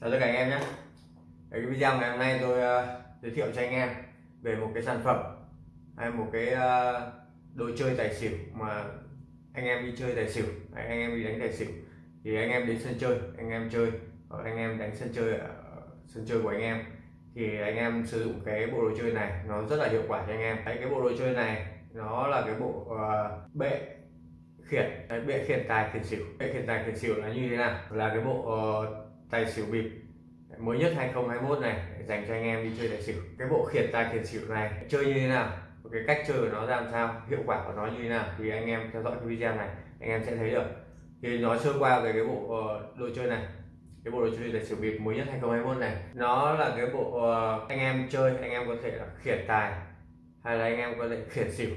chào tất cả anh em nhé. Cái video ngày hôm nay tôi uh, giới thiệu cho anh em về một cái sản phẩm hay một cái uh, đồ chơi tài xỉu mà anh em đi chơi tài xỉu hay anh em đi đánh tài xỉu. Thì anh em đến sân chơi anh em chơi hoặc anh em đánh sân chơi ở sân chơi của anh em. Thì anh em sử dụng cái bộ đồ chơi này nó rất là hiệu quả cho anh em. Đấy cái bộ đồ chơi này nó là cái bộ uh, bệ khiển. Đấy, bệ khiển tài khiển xỉu. Bệ khiển tài khiển xỉu là như thế nào? Là cái bộ uh, tài xỉu bịp. Mới nhất 2021 này dành cho anh em đi chơi tài xỉu. Cái bộ khiển tài khiển xỉu này chơi như thế nào? Cái cách chơi của nó ra làm sao? Hiệu quả của nó như thế nào? Thì anh em theo dõi cái video này anh em sẽ thấy được. Thì nó sơ qua về cái bộ uh, đồ chơi này. Cái bộ đồ chơi tài xỉu bịp mới nhất 2021 này. Nó là cái bộ uh, anh em chơi anh em có thể là khiển tài hay là anh em có thể khiển xỉu.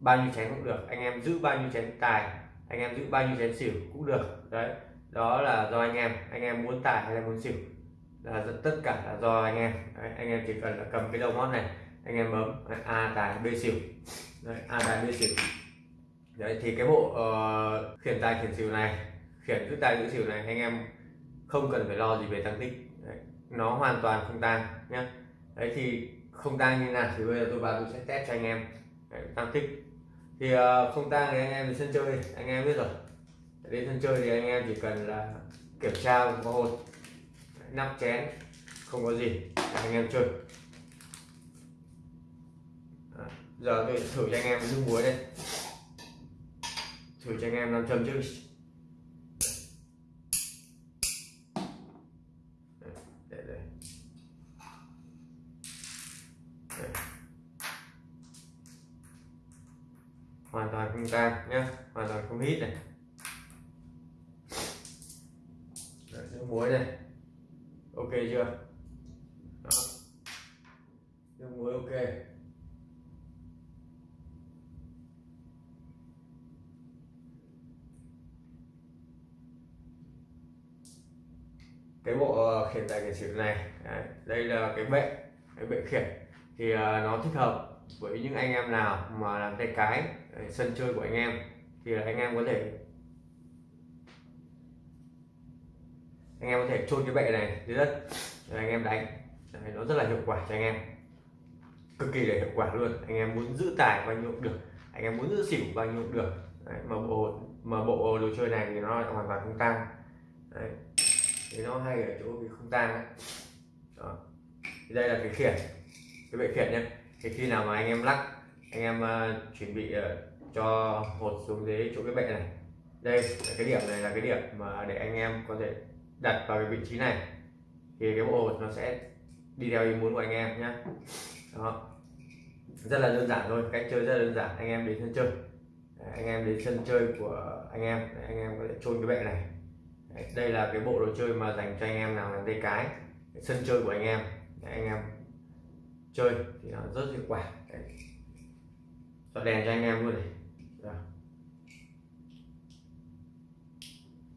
Bao nhiêu chén cũng được. Anh em giữ bao nhiêu chén tài anh em giữ bao nhiêu chén xỉu cũng được. Đấy đó là do anh em anh em muốn tài hay là muốn xỉu? Là tất cả là do anh em. Anh em chỉ cần là cầm cái đầu ngón này anh em bấm a tài b xỉu. Đấy, a tài b xỉu. Đấy thì cái bộ uh, khiển tài khiển xỉu này khiển giữ tài giữ xỉu này anh em không cần phải lo gì về tăng tích. Đấy, nó hoàn toàn không tăng nhé đấy thì không tăng như nào thì bây giờ tôi vào tôi sẽ test cho anh em. Đấy, tăng tích. Thì uh, không tăng thì anh em đi sân chơi anh em biết rồi đến sân chơi thì anh em chỉ cần là kiểm tra có hột, nắp chén, không có gì, anh em chơi. Giờ tôi thử cho anh em nước muối đây. Thử cho anh em làm châm trước để Đây. hoàn toàn không tan nhé hoàn toàn không hít này Đấy, nước muối này ok chưa? Đó. nước muối ok. Cái bộ ờ, khiển tài khiển xỉu này đấy, đây là cái bệ cái bệ khiển. Thì uh, nó thích hợp với những anh em nào mà làm tay cái sân chơi của anh em thì là anh em có thể anh em có thể chôn cái bệ này dưới đất. Rồi anh em đánh. Đấy, nó rất là hiệu quả cho anh em. Cực kỳ là hiệu quả luôn. Anh em muốn giữ tài bao nhiêu cũng được. Anh em muốn giữ xỉu bao nhiêu cũng được. Đấy, mà bộ mà bộ đồ chơi này thì nó lại hoàn toàn không tăng. Đấy. thì nó hay ở chỗ vì không tăng Đó. Thì đây là cái khiển cái bệ khiển nhé thì khi nào mà anh em lắc anh em uh, chuẩn bị uh, cho hột xuống dưới chỗ cái bệ này. Đây là cái điểm này là cái điểm mà để anh em có thể đặt vào cái vị trí này, thì cái bộ hột nó sẽ đi theo ý muốn của anh em nhé đó. Rất là đơn giản thôi, cách chơi rất là đơn giản. Anh em đến sân chơi. Anh em đến sân chơi của anh em. Anh em có thể trôn cái bệ này. Đây là cái bộ đồ chơi mà dành cho anh em nào làm tay cái. Sân chơi của anh em. Anh em chơi thì nó rất hiệu quả. Cho đèn cho anh em luôn này.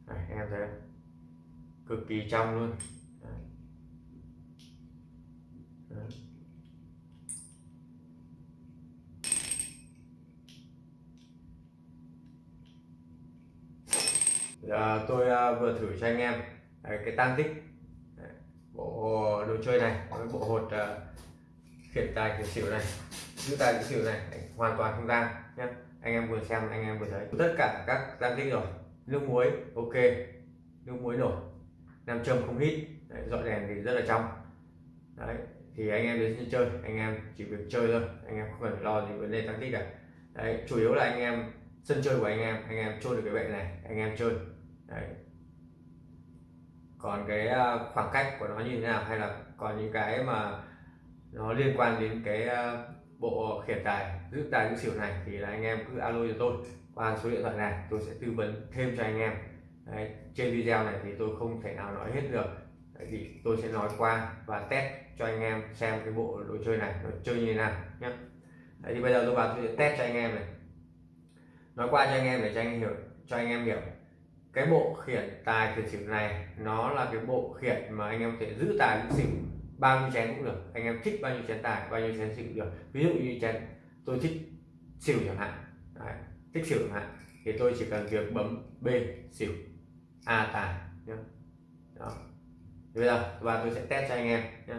Anh em thấy không? Cực kỳ trong luôn. Đấy. Đấy. Giờ tôi à, vừa thử cho anh em à, cái tăng tích à, bộ đồ chơi này với bộ hột khiển tài khiển xỉu này giữ tài giữ xỉu này hoàn toàn không tăng nhé anh em vừa xem, anh em vừa thấy. Tất cả các tăng tích rồi. Nước muối, ok. Nước muối nổi nam châm không hít. Đấy, dọi đèn thì rất là trong. Đấy thì anh em đến chơi anh em chỉ việc chơi thôi anh em không cần lo gì vấn đề tăng tích cả. Đấy chủ yếu là anh em sân chơi của anh em anh em chơi được cái bệ này anh em chơi. Đấy. Còn cái à, khoảng cách của nó như thế nào hay là còn những cái mà nó liên quan đến cái à, bộ khiển tài giữ tài giữ xỉu này thì là anh em cứ alo cho tôi qua số điện thoại này tôi sẽ tư vấn thêm cho anh em. Đấy, trên video này thì tôi không thể nào nói hết được. Đấy, thì tôi sẽ nói qua và test cho anh em xem cái bộ đồ chơi này nó chơi như thế nào nhé Đấy, thì bây giờ tôi vào tôi sẽ test cho anh em này. Nói qua cho anh em để cho anh hiểu cho anh em hiểu. Cái bộ khiển tài khiển xỉu này nó là cái bộ khiển mà anh em có thể giữ tài giữ xỉu bao nhiêu chén cũng được. Anh em thích bao nhiêu chén tài bao nhiêu chén xỉu được. Ví dụ như chén tôi thích xỉu chẳng hạn. Đấy, thích xỉu chẳng hạn thì tôi chỉ cần việc bấm B xỉu. A tài nhé đó. Bây giờ và tôi sẽ test cho anh em nhé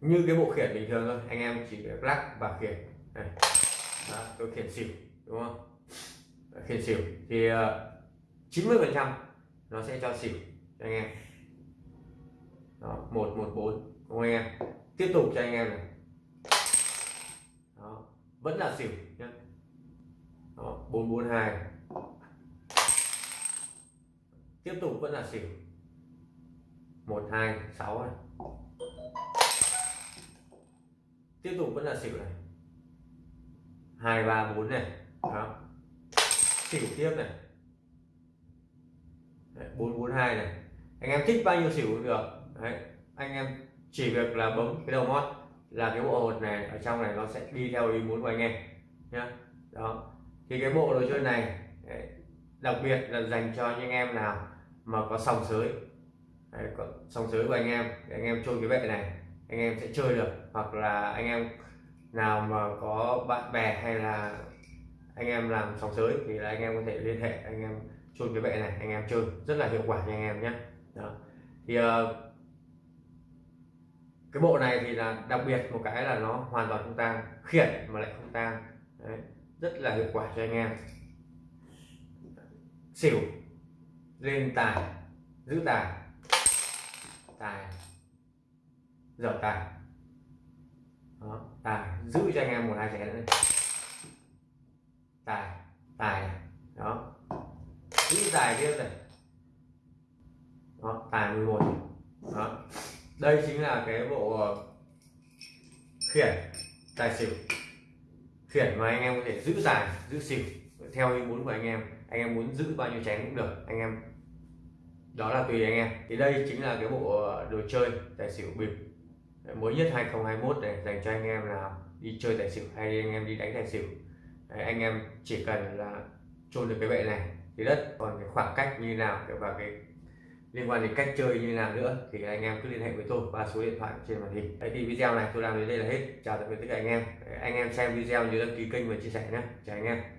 như cái bộ khiển bình thường thôi anh em chỉ việc lắc và khiển. Này. Đó, tôi khiển xỉu đúng không? Khiển xỉu. Thì ờ, chín 90 phần trăm nó sẽ cho xỉu cho anh em. Đó một một bốn đúng không anh em? Tiếp tục cho anh em này. Đó vẫn là xỉu nhé đó bốn bốn hai tiếp tục vẫn là xỉu. Một, hai, sáu này tiếp tục vẫn là xỉu này. Hai, ba, bốn này. Đó. Xỉu tiếp này. Bốn bốn, hai này. Anh em thích bao nhiêu xỉu cũng được. Đấy. anh em chỉ việc là bấm cái đầu mót là cái bộ hột này, ở trong này nó sẽ đi theo ý muốn của anh em, nhá. Đó. Thì cái bộ đồ chơi này đặc biệt là dành cho những anh em nào mà có sòng sới. Đấy, có sòng sới của anh em. Để anh em chơi cái vệ này anh em sẽ chơi được. Hoặc là anh em nào mà có bạn bè hay là anh em làm sòng sới thì là anh em có thể liên hệ anh em chơi cái vệ này anh em chơi. Rất là hiệu quả nha anh em nhé. Đó. thì uh, cái bộ này thì là đặc biệt một cái là nó hoàn toàn không tang khiển mà lại không tang. Đấy. rất là hiệu quả cho anh em. Xỉu lên tài, giữ tài. Tài dở tài. Đó, tài, giữ cho anh em một hai chén nữa. Tài tài đó. Giữ tài tiếp này. Đó, tài 11 đó. Đây chính là cái bộ ờ, khiển tài xỉu. Khiển mà anh em có thể giữ tài, giữ xỉu. Theo ý muốn của anh em anh em muốn giữ bao nhiêu chén cũng được. Anh em đó là tùy anh em. Thì đây chính là cái bộ ờ, đồ chơi tài xỉu bịp. Mới nhất 2021 này dành cho anh em nào đi chơi tài xỉu hay anh em đi đánh tài xỉu. Đấy, anh em chỉ cần là chôn được cái bệ này thì đất. Còn cái khoảng cách như nào và cái liên quan đến cách chơi như nào nữa thì anh em cứ liên hệ với tôi qua số điện thoại trên màn hình. Đấy thì video này tôi làm đến đây là hết. Chào tạm biệt tất cả anh em. Anh em xem video nhớ đăng ký kênh và chia sẻ nhé. Chào anh em.